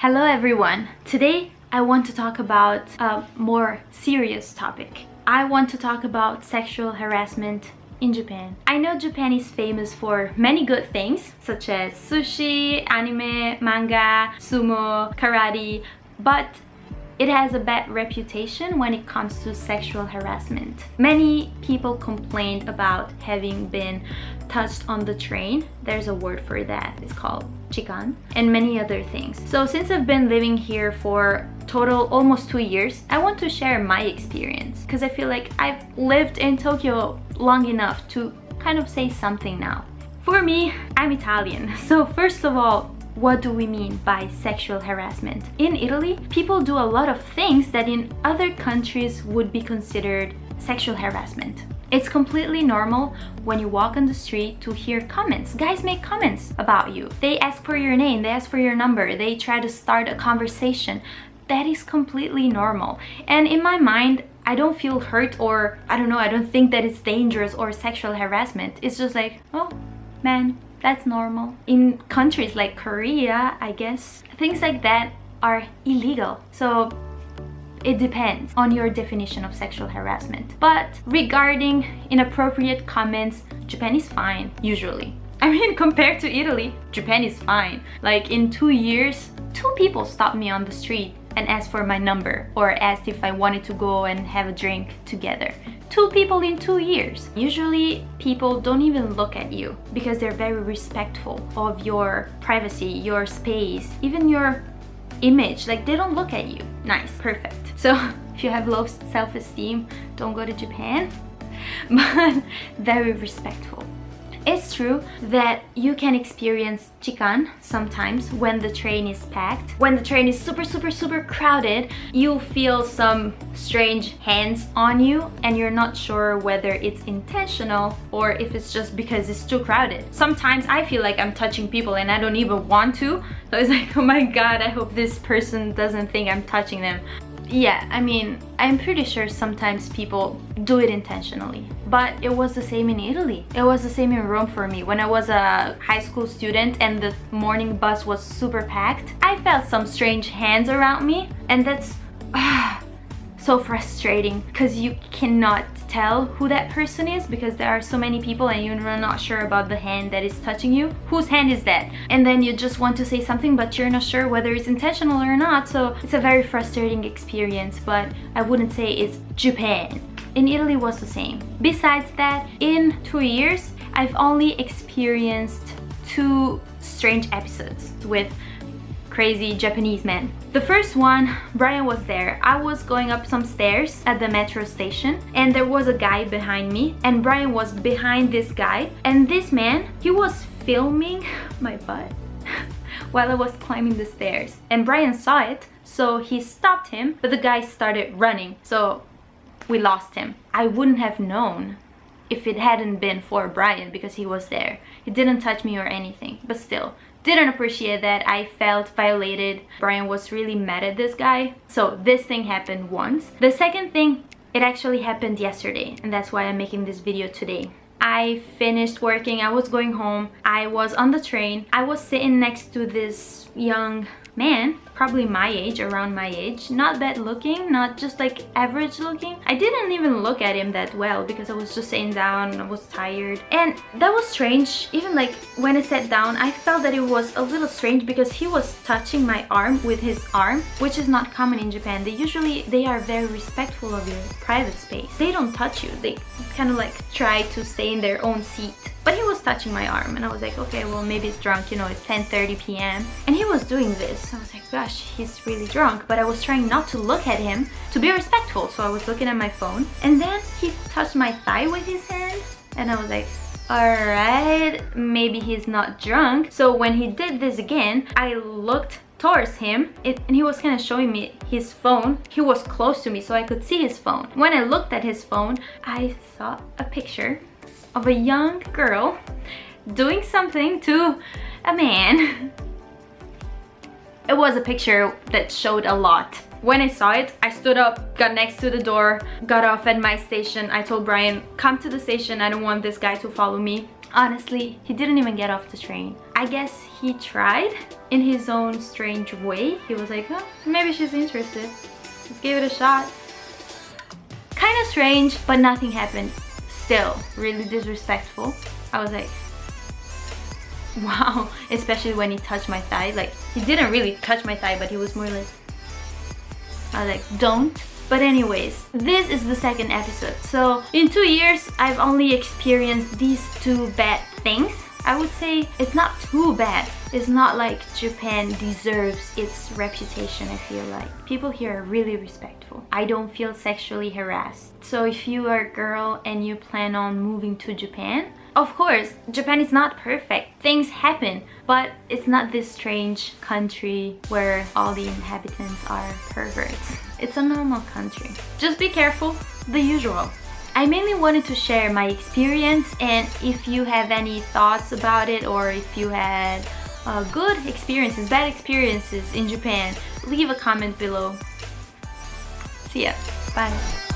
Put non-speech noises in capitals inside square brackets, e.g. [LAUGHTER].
Hello everyone! Today I want to talk about a more serious topic. I want to talk about sexual harassment in Japan. I know Japan is famous for many good things such as sushi, anime, manga, sumo, karate, but it has a bad reputation when it comes to sexual harassment. Many people complained about having been touched on the train. There's a word for that. It's called chikan and many other things. So since I've been living here for total almost two years, I want to share my experience because I feel like I've lived in Tokyo long enough to kind of say something now. For me, I'm Italian. [LAUGHS] So first of all, what do we mean by sexual harassment? In Italy, people do a lot of things that in other countries would be considered sexual harassment. It's completely normal when you walk on the street to hear comments. Guys make comments about you. They ask for your name, they ask for your number, they try to start a conversation. That is completely normal. And in my mind, I don't feel hurt or I don't know, I don't think that it's dangerous or sexual harassment. It's just like, oh, man, that's normal. In countries like Korea, I guess, things like that are illegal. So it depends on your definition of sexual harassment. But regarding inappropriate comments, Japan is fine, usually. [LAUGHS] I mean, compared to Italy, Japan is fine. Like in two years, two people stopped me on the street and asked for my number or asked if I wanted to go and have a drink together two people in two years. Usually people don't even look at you because they're very respectful of your privacy, your space, even your image. Like they don't look at you. Nice, perfect. [LAUGHS] So if you have low self-esteem, don't go to Japan. [LAUGHS] But very respectful. It's true that you can experience chikan sometimes when the train is packed. When the train is super, super, super crowded, you feel some strange hands on you and you're not sure whether it's intentional or if it's just because it's too crowded. Sometimes I feel like I'm touching people and I don't even want to. So it's like, [LAUGHS] oh my god, I hope this person doesn't think I'm touching them yeah i mean i'm pretty sure sometimes people do it intentionally but it was the same in italy. It was the same in rome for me. When i was a high school student and the morning bus was super packed i felt some strange hands around me and that's uh, [SIGHS] so frustrating because you cannot tell who that person is because there are so many people and you're not sure about the hand that is touching you. Whose hand is that? And then you just want to say something but you're not sure whether it's intentional or not. So it's a very frustrating experience but I wouldn't say it's Japan. In Italy was the same. Besides that, in two years, I've only experienced two strange episodes with crazy Japanese man. The first one, Brian was there. I was going up some stairs at the metro station and there was a guy behind me and Brian was behind this guy and this man, he was filming [LAUGHS] my butt [LAUGHS] while I was climbing the stairs and Brian saw it so he stopped him but the guy started running so we lost him. I wouldn't have known if it hadn't been for Brian because he was there. He didn't touch me or anything, but still, didn't appreciate that. I felt violated. Brian was really mad at this guy. So this thing happened once. The second thing, it actually happened yesterday and that's why I'm making this video today. I finished working, I was going home, I was on the train, I was sitting next to this young man probably my age around my age. Not bad looking not just like average looking. I didn't even look at him that well because i was just sitting down i was tired. And that was strange. Even like when i sat down i felt that it was a little strange because he was touching my arm with his arm which is not common in japan. They usually they are very respectful of your private space. They don't touch you. They kind of like try to stay in their own seat but he was touching my arm and I was like, okay, well maybe he's drunk, you know, it's 10.30 p.m. And he was doing this. I was like, gosh, he's really drunk. But I was trying not to look at him to be respectful. So I was looking at my phone. And then he touched my thigh with his hand. And I was like, alright, maybe he's not drunk. So when he did this again, I looked towards him it, and he was kind of showing me his phone he was close to me so i could see his phone when i looked at his phone i saw a picture of a young girl doing something to a man. It was a picture that showed a lot. When I saw it, I stood up, got next to the door, got off at my station. I told Brian, come to the station, I don't want this guy to follow me. Honestly, he didn't even get off the train. I guess he tried in his own strange way. He was like, oh, maybe she's interested. Let's give it a shot. Kind of strange, but nothing happened. Still, really disrespectful. I was like, wow. [LAUGHS] Especially when he touched my thigh. Like, he didn't really touch my thigh, but he was more like, I was like, don't. But anyways, this is the second episode. So in two years, I've only experienced these two bad things. I would say it's not too bad. It's not like Japan deserves its reputation, I feel like. People here are really respectful. I don't feel sexually harassed. So if you are a girl and you plan on moving to Japan, of course, Japan is not perfect. Things happen, but it's not this strange country where all the inhabitants are perverts. It's a normal country. Just be careful, the usual. I mainly wanted to share my experience and if you have any thoughts about it or if you had uh, good experiences, bad experiences in Japan, leave a comment below. See ya. Bye.